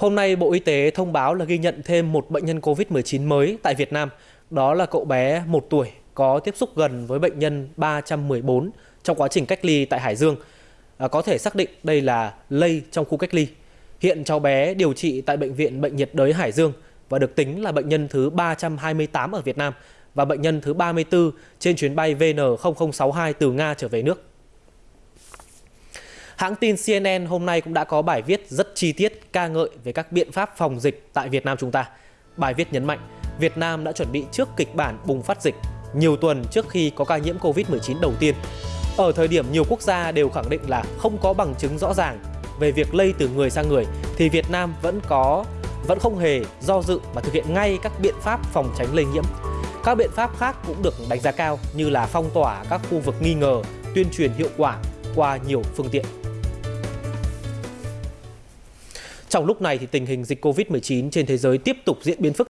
Hôm nay, Bộ Y tế thông báo là ghi nhận thêm một bệnh nhân COVID-19 mới tại Việt Nam. Đó là cậu bé 1 tuổi có tiếp xúc gần với bệnh nhân 314 trong quá trình cách ly tại Hải Dương. À, có thể xác định đây là lây trong khu cách ly. Hiện cháu bé điều trị tại Bệnh viện Bệnh nhiệt đới Hải Dương và được tính là bệnh nhân thứ 328 ở Việt Nam và bệnh nhân thứ 34 trên chuyến bay VN0062 từ Nga trở về nước. Hãng tin CNN hôm nay cũng đã có bài viết rất chi tiết ca ngợi về các biện pháp phòng dịch tại Việt Nam chúng ta. Bài viết nhấn mạnh, Việt Nam đã chuẩn bị trước kịch bản bùng phát dịch nhiều tuần trước khi có ca nhiễm Covid-19 đầu tiên. Ở thời điểm nhiều quốc gia đều khẳng định là không có bằng chứng rõ ràng về việc lây từ người sang người thì Việt Nam vẫn có vẫn không hề do dự mà thực hiện ngay các biện pháp phòng tránh lây nhiễm. Các biện pháp khác cũng được đánh giá cao như là phong tỏa các khu vực nghi ngờ, tuyên truyền hiệu quả qua nhiều phương tiện. Trong lúc này thì tình hình dịch Covid-19 trên thế giới tiếp tục diễn biến phức